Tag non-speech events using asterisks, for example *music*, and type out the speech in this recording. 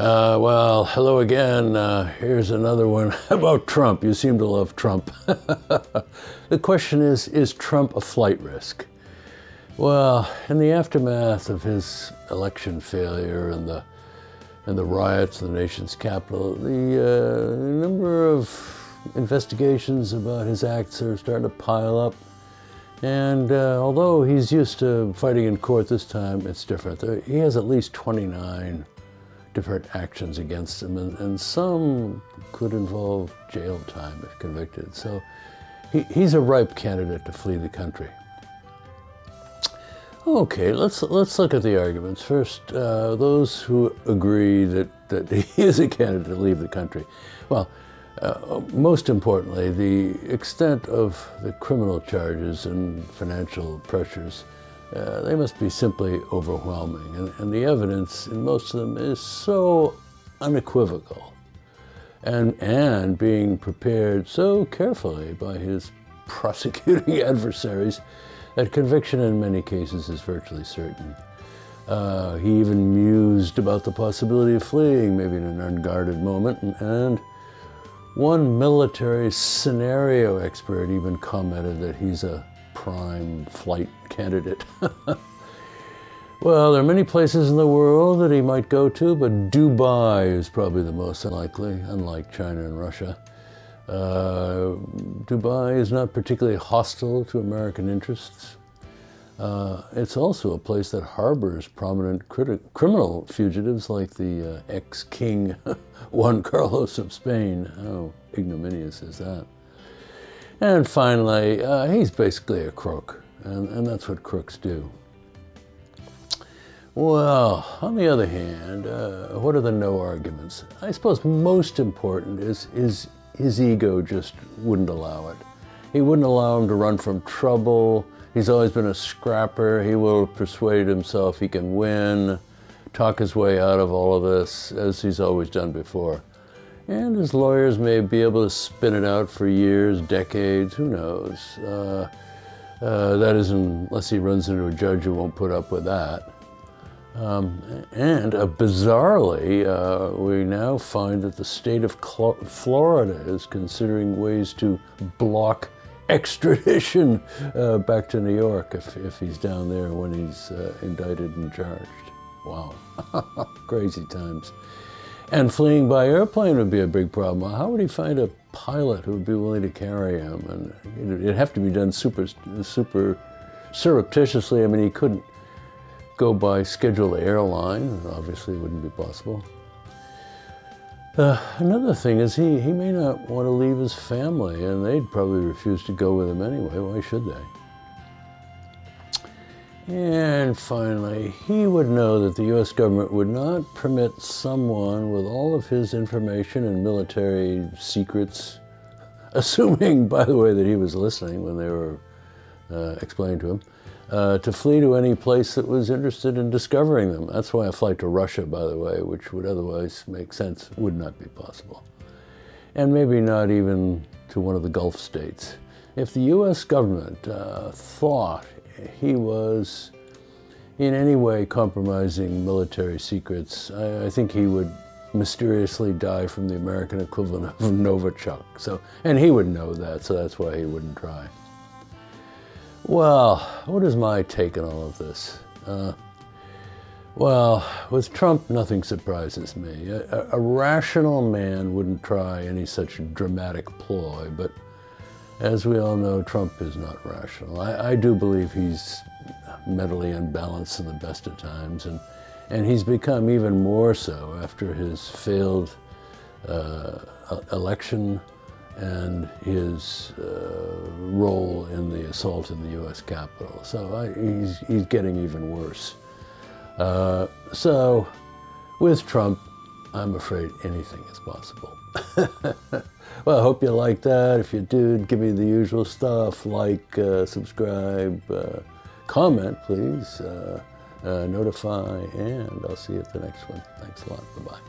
Uh, well, hello again. Uh, here's another one *laughs* about Trump. You seem to love Trump. *laughs* the question is Is Trump a flight risk? Well, in the aftermath of his election failure and the, and the riots in the nation's capital, the uh, number of investigations about his acts are starting to pile up. And uh, although he's used to fighting in court this time, it's different. He has at least 29 different actions against him, and, and some could involve jail time if convicted. So he, he's a ripe candidate to flee the country. Okay, let's let's look at the arguments first. Uh, those who agree that that *laughs* he is a candidate to leave the country. Well, uh, most importantly, the extent of the criminal charges and financial pressures uh, they must be simply overwhelming. And, and, the evidence in most of them is so unequivocal and, and being prepared so carefully by his prosecuting *laughs* adversaries that conviction in many cases is virtually certain. Uh, he even mused about the possibility of fleeing, maybe in an unguarded moment, and, and one military scenario expert even commented that he's a prime flight candidate. *laughs* well, there are many places in the world that he might go to, but Dubai is probably the most unlikely, unlike China and Russia. Uh, Dubai is not particularly hostile to American interests. Uh, it's also a place that harbors prominent criminal fugitives like the uh, ex-king *laughs* Juan Carlos of Spain. How ignominious is that? And finally, uh, he's basically a crook, and, and that's what crooks do. Well, on the other hand, uh, what are the no arguments? I suppose most important is, is his ego just wouldn't allow it. He wouldn't allow him to run from trouble. He's always been a scrapper. He will persuade himself he can win, talk his way out of all of this, as he's always done before. And his lawyers may be able to spin it out for years, decades, who knows. Uh, uh, that is unless he runs into a judge who won't put up with that. Um, and uh, bizarrely, uh, we now find that the state of Cl Florida is considering ways to block *laughs* extradition uh, back to New York if, if he's down there when he's uh, indicted and charged. Wow, *laughs* crazy times. And fleeing by airplane would be a big problem. How would he find a pilot who would be willing to carry him? And it'd have to be done super, super surreptitiously. I mean, he couldn't go by scheduled airline. Obviously, it wouldn't be possible. Uh, another thing is he, he may not want to leave his family, and they'd probably refuse to go with him anyway. Why should they? And finally, he would know that the U.S. government would not permit someone with all of his information and military secrets, *laughs* assuming, by the way, that he was listening when they were uh, explained to him, uh, to flee to any place that was interested in discovering them. That's why a flight to Russia, by the way, which would otherwise make sense, would not be possible. And maybe not even to one of the Gulf states. If the U.S. government uh, thought he was in any way compromising military secrets, I, I, think he would mysteriously die from the American equivalent of *laughs* Novichok. So, and he would know that, so that's why he wouldn't try. Well, what is my take on all of this? Uh, well, with Trump, nothing surprises me. A, a, rational man wouldn't try any such dramatic ploy, but as we all know, Trump is not rational. I, I do believe he's mentally unbalanced in the best of times, and, and he's become even more so after his failed uh, election and his uh, role in the assault in the U.S. Capitol. So I, he's, he's getting even worse. Uh, so with Trump, I'm afraid anything is possible. *laughs* well, I hope you like that. If you did, give me the usual stuff, like, uh, subscribe, uh, comment, please, uh, uh, notify, and I'll see you at the next one. Thanks a lot. Bye-bye.